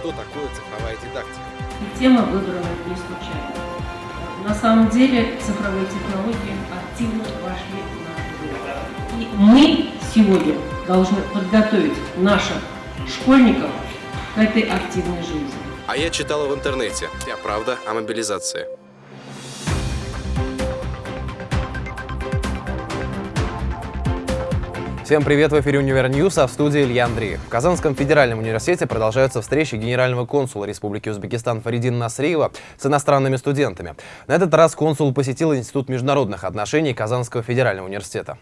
что такое цифровая дидактика. Тема выбрана не случайно. На самом деле цифровые технологии активно вошли в наш И мы сегодня должны подготовить наших школьников к этой активной жизни. А я читала в интернете. Вся правда о мобилизации. Всем привет, в эфире «Univer News», а в студии Илья Андреев. В Казанском федеральном университете продолжаются встречи генерального консула Республики Узбекистан Фаридина Насриева с иностранными студентами. На этот раз консул посетил Институт международных отношений Казанского федерального университета.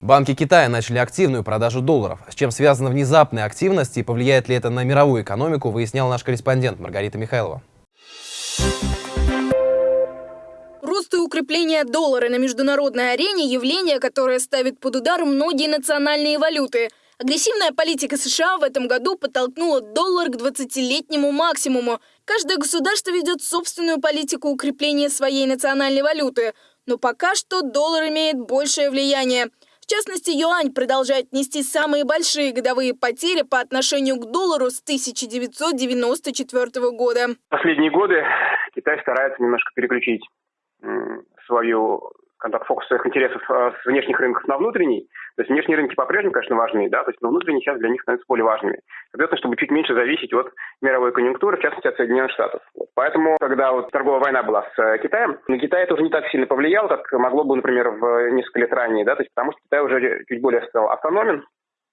Банки Китая начали активную продажу долларов. С чем связана внезапная активность и повлияет ли это на мировую экономику, выяснял наш корреспондент Маргарита Михайлова. Укрепление доллара на международной арене – явление, которое ставит под удар многие национальные валюты. Агрессивная политика США в этом году подтолкнула доллар к 20-летнему максимуму. Каждое государство ведет собственную политику укрепления своей национальной валюты. Но пока что доллар имеет большее влияние. В частности, юань продолжает нести самые большие годовые потери по отношению к доллару с 1994 года. Последние годы Китай старается немножко переключить свою скажем фокус своих интересов э, с внешних рынков на внутренний. То есть внешние рынки по-прежнему, конечно, важны, да, то есть но внутренние сейчас для них становятся более важными. Соответственно, чтобы чуть меньше зависеть от мировой конъюнктуры, в частности, от Соединенных Штатов. Вот. Поэтому, когда вот торговая война была с э, Китаем, на Китай это уже не так сильно повлияло, как могло бы, например, в несколько лет ранее, да, то есть потому что Китай уже чуть более стал автономен,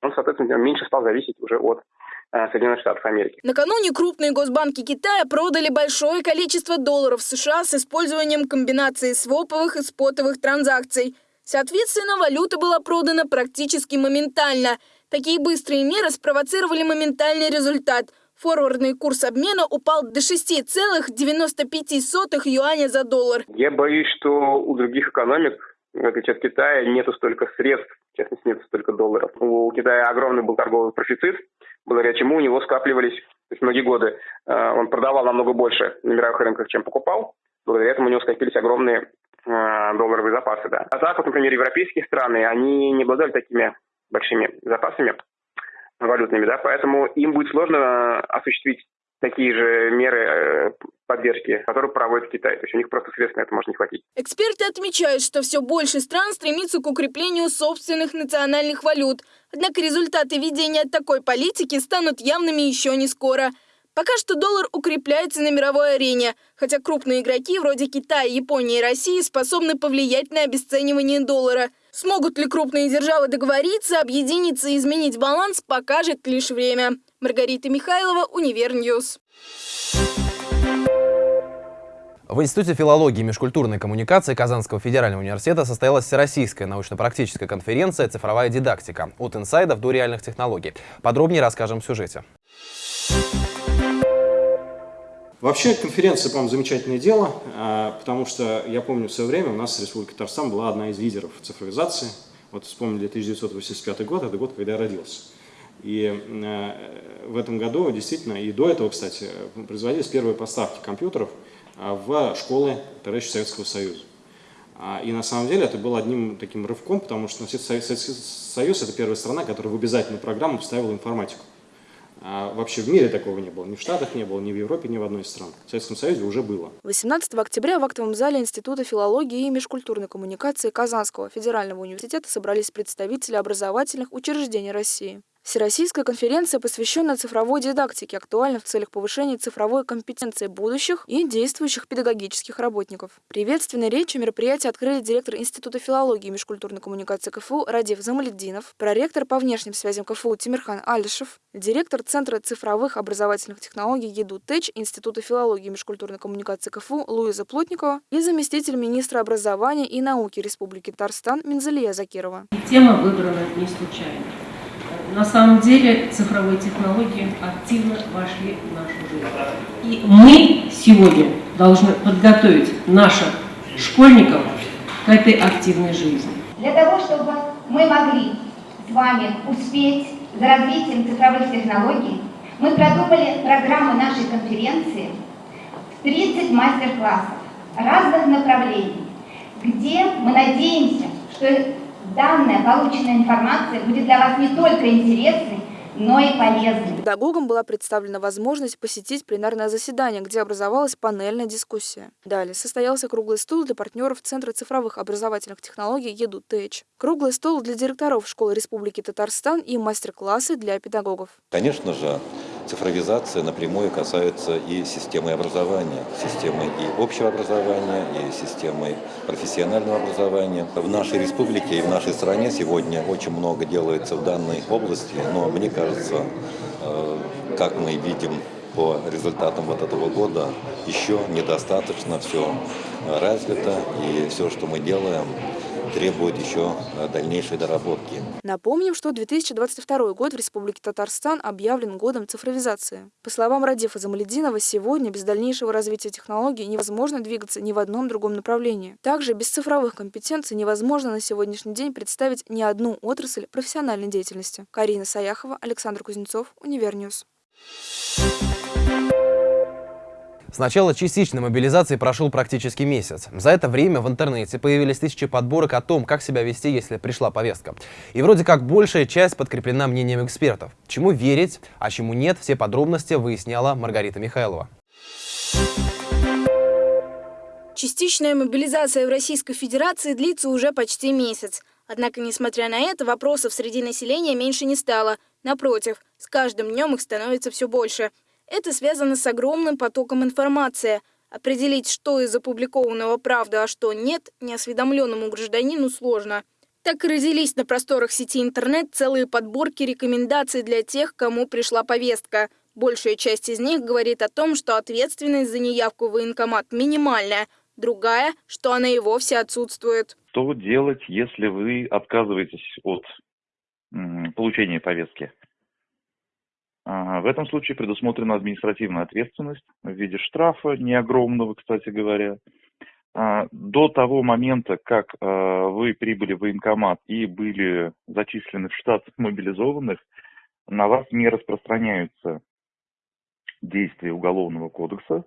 он, соответственно, меньше стал зависеть уже от Э, Соединенных Штатов Америки. Накануне крупные госбанки Китая продали большое количество долларов США с использованием комбинации своповых и спотовых транзакций. Соответственно, валюта была продана практически моментально. Такие быстрые меры спровоцировали моментальный результат. Форвардный курс обмена упал до 6,95 юаня за доллар. Я боюсь, что у других экономик, в отличие от Китая, нету столько средств, в частности, нету столько долларов. У Китая огромный был торговый профицит, благодаря чему у него скапливались то есть многие годы. Э, он продавал намного больше на мировых рынках, чем покупал. Благодаря этому у него скопились огромные э, долларовые запасы. Да. А вот, например, европейские страны, они не обладали такими большими запасами валютными, да, поэтому им будет сложно осуществить такие же меры э, поддержки, которые проводит Китай. То есть у них просто средств на это может не хватить. Эксперты отмечают, что все больше стран стремится к укреплению собственных национальных валют. Однако результаты ведения такой политики станут явными еще не скоро. Пока что доллар укрепляется на мировой арене, хотя крупные игроки вроде Китая, Японии и России способны повлиять на обесценивание доллара. Смогут ли крупные державы договориться, объединиться и изменить баланс, покажет лишь время. Маргарита Михайлова, Univer News. В Институте филологии и межкультурной коммуникации Казанского федерального университета состоялась Всероссийская научно-практическая конференция «Цифровая дидактика. От инсайдов до реальных технологий». Подробнее расскажем в сюжете. Вообще конференция, по-моему, замечательное дело, а, потому что я помню в свое время у нас Республика Татарстан была одна из лидеров цифровизации. Вот вспомнили 1985 год, это год, когда я родился. И э, в этом году действительно, и до этого, кстати, производились первые поставки компьютеров а, в школы товарища Советского Союза. А, и на самом деле это был одним таким рывком, потому что Советский Союз – это первая страна, которая в обязательную программу вставила информатику. А вообще в мире такого не было. Ни в Штатах не было, ни в Европе, ни в одной из стран. В Советском Союзе уже было. 18 октября в актовом зале Института филологии и межкультурной коммуникации Казанского федерального университета собрались представители образовательных учреждений России. Всероссийская конференция, посвященная цифровой дидактике, актуальна в целях повышения цифровой компетенции будущих и действующих педагогических работников. Приветственной речью мероприятие открыли директор Института филологии и межкультурной коммуникации КФУ Радив Замаледдинов, проректор по внешним связям КФУ Тимирхан Алишев, директор Центра цифровых образовательных технологий ЕДУ ТЭЧ Института филологии и межкультурной коммуникации КФУ Луиза Плотникова и заместитель министра образования и науки Республики Татарстан Минзалия Закирова. Тема выбрана не случайно. На самом деле цифровые технологии активно вошли в нашу жизнь. И мы сегодня должны подготовить наших школьников к этой активной жизни. Для того, чтобы мы могли с вами успеть за развитием цифровых технологий, мы продумали программу нашей конференции в 30 мастер-классов разных направлений, где мы надеемся, что данная полученная информация будет для вас не только интересной, но и полезный. Педагогам была представлена возможность посетить пленарное заседание, где образовалась панельная дискуссия. Далее состоялся круглый стол для партнеров Центра цифровых образовательных технологий ЕДУ-ТЭЧ. Круглый стол для директоров школы Республики Татарстан и мастер-классы для педагогов. Конечно же, цифровизация напрямую касается и системы образования, системы и общего образования, и системы профессионального образования. В нашей республике и в нашей стране сегодня очень много делается в данной области, но мне кажется, э, как мы видим по результатам вот этого года, еще недостаточно все развито, и все, что мы делаем, требует еще э, дальнейшей доработки. Напомним, что 2022 год в Республике Татарстан объявлен годом цифровизации. По словам Радифа Замалединова, сегодня без дальнейшего развития технологий невозможно двигаться ни в одном другом направлении. Также без цифровых компетенций невозможно на сегодняшний день представить ни одну отрасль профессиональной деятельности. Карина Саяхова, Александр Кузнецов, Univer News. С начала частичной мобилизации прошел практически месяц. За это время в интернете появились тысячи подборок о том, как себя вести, если пришла повестка. И вроде как большая часть подкреплена мнением экспертов. Чему верить, а чему нет, все подробности выясняла Маргарита Михайлова. Частичная мобилизация в Российской Федерации длится уже почти месяц. Однако, несмотря на это, вопросов среди населения меньше не стало. Напротив, с каждым днем их становится все больше. Это связано с огромным потоком информации. Определить, что из опубликованного правда, а что нет, неосведомленному гражданину сложно. Так и родились на просторах сети интернет целые подборки рекомендаций для тех, кому пришла повестка. Большая часть из них говорит о том, что ответственность за неявку в военкомат минимальная, другая, что она и вовсе отсутствует. Что делать, если вы отказываетесь от получения повестки? В этом случае предусмотрена административная ответственность в виде штрафа, не огромного, кстати говоря. А, до того момента, как а, вы прибыли в военкомат и были зачислены в штат мобилизованных, на вас не распространяются действия Уголовного кодекса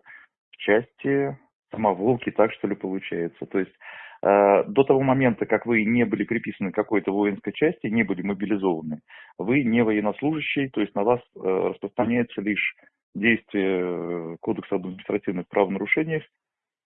в части самоволки, так что ли получается. То есть до того момента, как вы не были приписаны к какой-то воинской части, не были мобилизованы, вы не военнослужащий, то есть на вас э, распространяется лишь действие э, Кодекса об административных правонарушениях,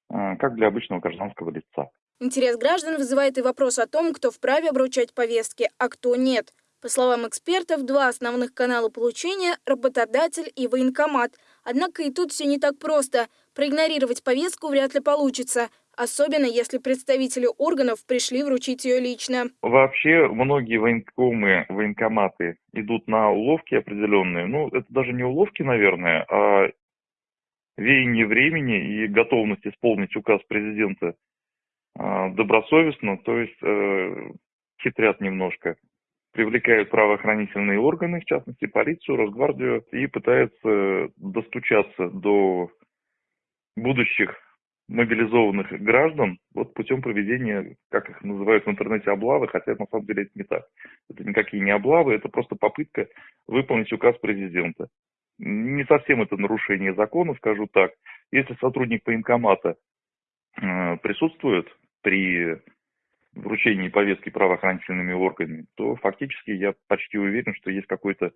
как для обычного гражданского лица. Интерес граждан вызывает и вопрос о том, кто вправе обручать повестки, а кто нет. По словам экспертов, два основных канала получения – работодатель и военкомат. Однако и тут все не так просто. Проигнорировать повестку вряд ли получится – особенно если представители органов пришли вручить ее лично. Вообще многие военкомы, военкоматы идут на уловки определенные. Ну, это даже не уловки, наверное, а веяние времени и готовность исполнить указ президента а, добросовестно, то есть э, хитрят немножко привлекают правоохранительные органы, в частности полицию, Росгвардию, и пытаются достучаться до будущих мобилизованных граждан вот путем проведения, как их называют в интернете, облавы, хотя на самом деле это не так. Это никакие не облавы, это просто попытка выполнить указ президента. Не совсем это нарушение закона, скажу так. Если сотрудник военкомата э, присутствует при вручении повестки правоохранительными органами, то фактически я почти уверен, что есть какой-то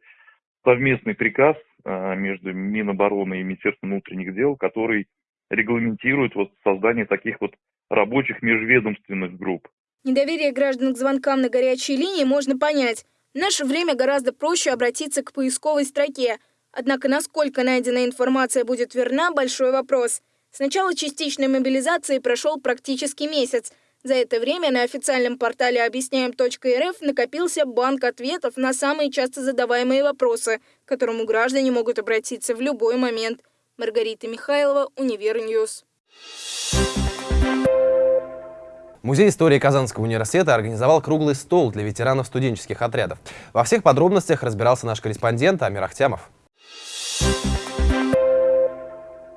совместный приказ э, между Минобороны и Министерством внутренних дел, который регламентирует вот создание таких вот рабочих межведомственных групп. Недоверие граждан к звонкам на горячей линии можно понять. В наше время гораздо проще обратиться к поисковой строке. Однако насколько найденная информация будет верна – большой вопрос. С начала частичной мобилизации прошел практически месяц. За это время на официальном портале объясняем.рф накопился банк ответов на самые часто задаваемые вопросы, к которому граждане могут обратиться в любой момент. Маргарита Михайлова, Univer News. Музей истории Казанского университета организовал круглый стол для ветеранов студенческих отрядов. Во всех подробностях разбирался наш корреспондент Амир Ахтямов.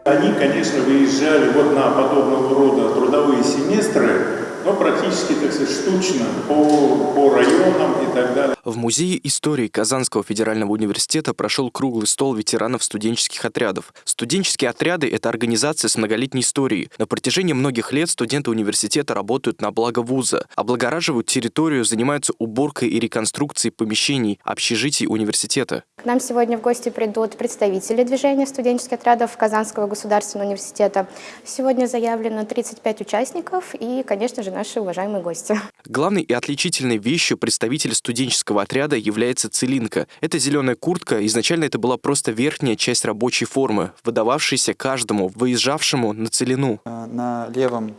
Они, конечно, выезжали вот на подобного рода трудовые семестры, но практически, так сказать, штучно, по, по районам и так далее. В Музее истории Казанского федерального университета прошел круглый стол ветеранов студенческих отрядов. Студенческие отряды – это организация с многолетней историей. На протяжении многих лет студенты университета работают на благо вуза, облагораживают территорию, занимаются уборкой и реконструкцией помещений, общежитий университета. К нам сегодня в гости придут представители движения студенческих отрядов Казанского государственного университета. Сегодня заявлено 35 участников и, конечно же, наши уважаемые гости. Главной и отличительной вещью представителя студенческого отряда является целинка. Это зеленая куртка, изначально это была просто верхняя часть рабочей формы, выдававшаяся каждому, выезжавшему на целину. На левом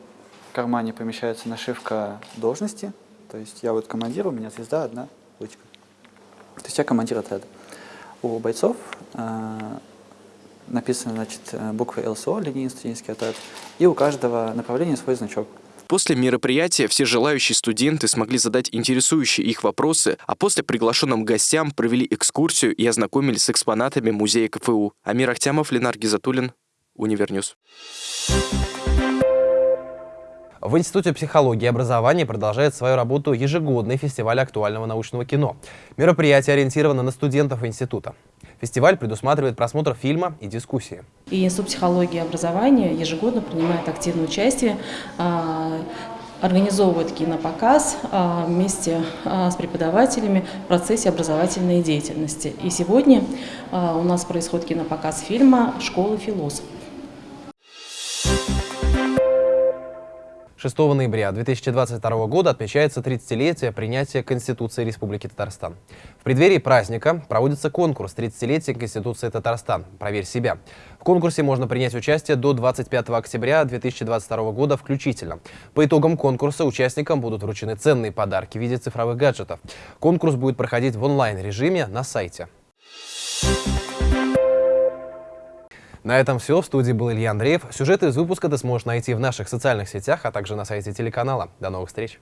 кармане помещается нашивка должности, то есть я вот командир, у меня звезда одна, ручка. То есть я командир отряда. У бойцов э, написаны значит, буквы ЛСО, линейный студенческий отряд, и у каждого направления свой значок. После мероприятия все желающие студенты смогли задать интересующие их вопросы, а после приглашенным гостям провели экскурсию и ознакомились с экспонатами музея КФУ. Амир Ахтямов, Ленар Гизатуллин, Univer News. В Институте психологии и образования продолжает свою работу ежегодный фестиваль актуального научного кино. Мероприятие ориентировано на студентов института. Фестиваль предусматривает просмотр фильма и дискуссии. И Институт психологии и образования ежегодно принимает активное участие организовывает кинопоказ вместе с преподавателями в процессе образовательной деятельности. И сегодня у нас происходит кинопоказ фильма «Школа философов». 6 ноября 2022 года отмечается 30-летие принятия Конституции Республики Татарстан. В преддверии праздника проводится конкурс «30-летие Конституции Татарстан. Проверь себя». В конкурсе можно принять участие до 25 октября 2022 года включительно. По итогам конкурса участникам будут вручены ценные подарки в виде цифровых гаджетов. Конкурс будет проходить в онлайн-режиме на сайте. На этом все. В студии был Илья Андреев. Сюжеты из выпуска ты сможешь найти в наших социальных сетях, а также на сайте телеканала. До новых встреч!